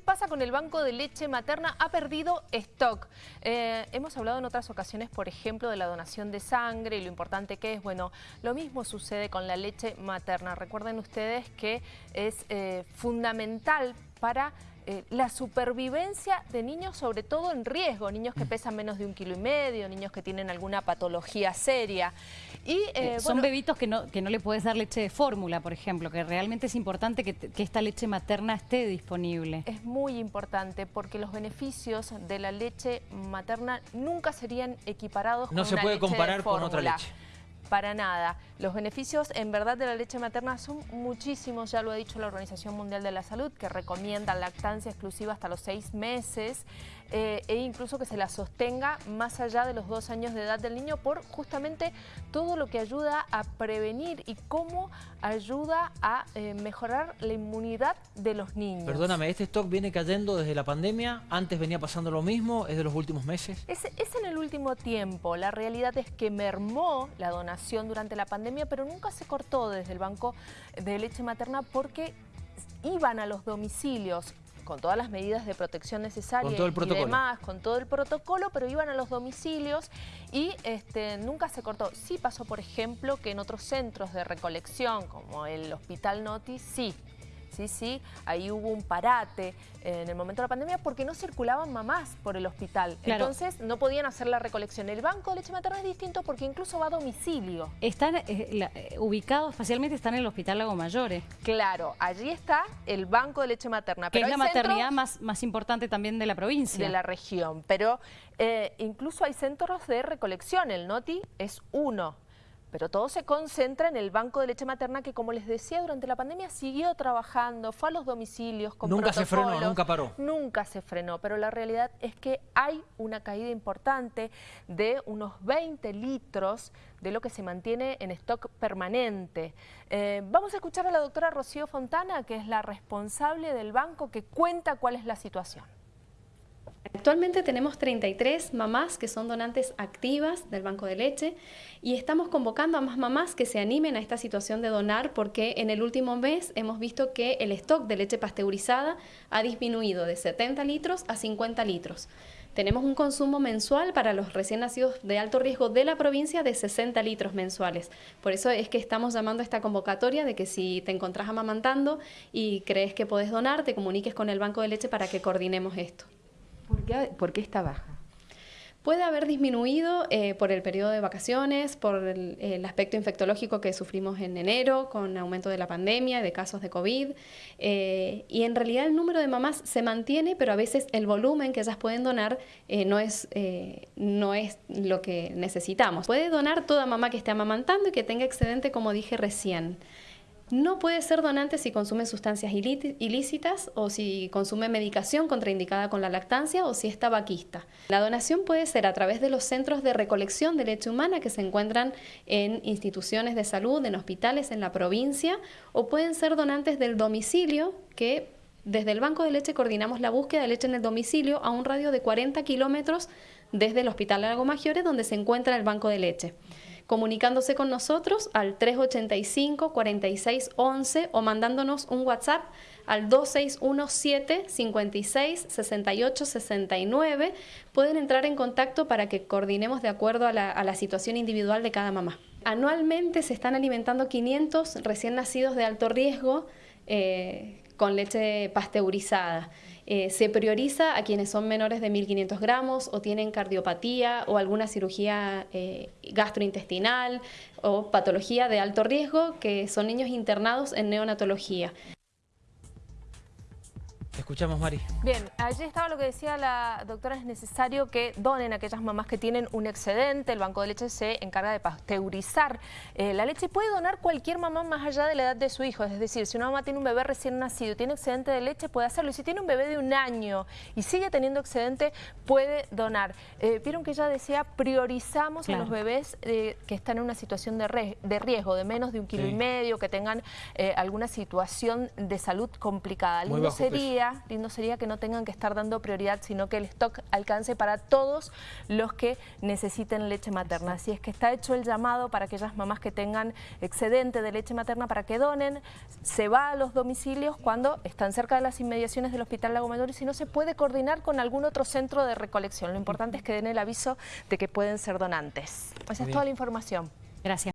¿qué pasa con el banco de leche materna? Ha perdido stock. Eh, hemos hablado en otras ocasiones, por ejemplo, de la donación de sangre y lo importante que es. Bueno, lo mismo sucede con la leche materna. Recuerden ustedes que es eh, fundamental para eh, la supervivencia de niños, sobre todo en riesgo, niños que pesan menos de un kilo y medio, niños que tienen alguna patología seria. Y, eh, eh, Son bebitos que no, que no le puedes dar leche de fórmula, por ejemplo, que realmente es importante que, que, esta leche materna esté disponible. Es muy importante porque los beneficios de la leche materna nunca serían equiparados no con se puede comparar con otra leche para nada. Los beneficios en verdad de la leche materna son muchísimos, ya lo ha dicho la Organización Mundial de la Salud, que recomienda lactancia exclusiva hasta los seis meses eh, e incluso que se la sostenga más allá de los dos años de edad del niño por justamente todo lo que ayuda a prevenir y cómo ayuda a eh, mejorar la inmunidad de los niños. Perdóname, ¿este stock viene cayendo desde la pandemia? ¿Antes venía pasando lo mismo? ¿Es de los últimos meses? Es, es en el último tiempo. La realidad es que mermó la donación durante la pandemia, pero nunca se cortó desde el banco de leche materna porque iban a los domicilios con todas las medidas de protección necesarias y demás, con todo el protocolo, pero iban a los domicilios y este, nunca se cortó. Sí pasó, por ejemplo, que en otros centros de recolección, como el Hospital Noti, sí, sí, sí, ahí hubo un parate en el momento de la pandemia porque no circulaban mamás por el hospital. Entonces no podían hacer la recolección. El banco de leche materna es distinto porque incluso va a domicilio. Están eh, eh, ubicados, facialmente están en el Hospital Lago Mayores. Claro, allí está el banco de leche materna. Que es la maternidad más, más importante también de la provincia. De la región, pero eh, incluso hay centros de recolección. El NOTI es uno. Pero todo se concentra en el banco de leche materna que, como les decía, durante la pandemia siguió trabajando, fue a los domicilios con Nunca se frenó, nunca paró. Nunca se frenó, pero la realidad es que hay una caída importante de unos 20 litros de lo que se mantiene en stock permanente. Eh, vamos a escuchar a la doctora Rocío Fontana, que es la responsable del banco, que cuenta cuál es la situación. Actualmente tenemos 33 mamás que son donantes activas del banco de leche y estamos convocando a más mamás que se animen a esta situación de donar porque en el último mes hemos visto que el stock de leche pasteurizada ha disminuido de 70 litros a 50 litros. Tenemos un consumo mensual para los recién nacidos de alto riesgo de la provincia de 60 litros mensuales. Por eso es que estamos llamando a esta convocatoria de que si te encontrás amamantando y crees que podés donar, te comuniques con el banco de leche para que coordinemos esto. ¿Por qué, está baja? Puede haber disminuido eh, por el periodo de vacaciones, por el, aspecto infectológico que sufrimos en enero, con aumento de la pandemia, de casos de COVID. Eh, y en realidad el número de mamás se mantiene, pero a veces el volumen que ellas pueden donar eh, no, es, no es lo que necesitamos. Puede donar toda mamá que esté amamantando y que tenga excedente, como dije recién. No puede ser donante si consume sustancias ilícitas o si consume medicación contraindicada con la lactancia o si es tabaquista. La donación puede ser a través de los centros de recolección de leche humana que se encuentran en instituciones de salud, en hospitales en la provincia o pueden ser donantes del domicilio que desde el Banco de Leche coordinamos la búsqueda de leche en el domicilio a un radio de 40 kilómetros desde el Hospital Lago Maggiore donde se encuentra el Banco de Leche comunicándose con nosotros al 385 4611 o mandándonos un WhatsApp al 2617 56 68 69. Pueden entrar en contacto para que coordinemos de acuerdo a la, situación individual de cada mamá. Anualmente se están alimentando 500 recién nacidos de alto riesgo eh, con leche pasteurizada. Eh, se prioriza a quienes son menores de 1.500 gramos o tienen cardiopatía o alguna cirugía eh, gastrointestinal o patología de alto riesgo, que son niños internados en neonatología escuchamos, Mari. Bien, allí estaba lo que decía la doctora, es necesario que donen a aquellas mamás que tienen un excedente, el Banco de Leche se encarga de pasteurizar eh, la leche y puede donar cualquier mamá más allá de la edad de su hijo, es decir, si una mamá tiene un bebé recién nacido y tiene excedente de leche, puede hacerlo, y si tiene un bebé de un año y sigue teniendo excedente, puede donar. Eh, vieron que ella decía, priorizamos a los bebés eh, que están en una situación de, riesgo, de menos de un kilo y medio, que tengan alguna situación de salud complicada. Lindo sería lindo sería que no tengan que estar dando prioridad, sino que el stock alcance para todos los que necesiten leche materna. Así es que está hecho el llamado para aquellas mamás que tengan excedente de leche materna para que donen. Se va a los domicilios cuando están cerca de las inmediaciones del Hospital Lago Mayor y si no se puede coordinar con algún otro centro de recolección. Lo importante es que den el aviso de que pueden ser donantes. Esa es toda la información. Gracias.